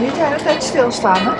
niet de hele tijd stilstaan, hè?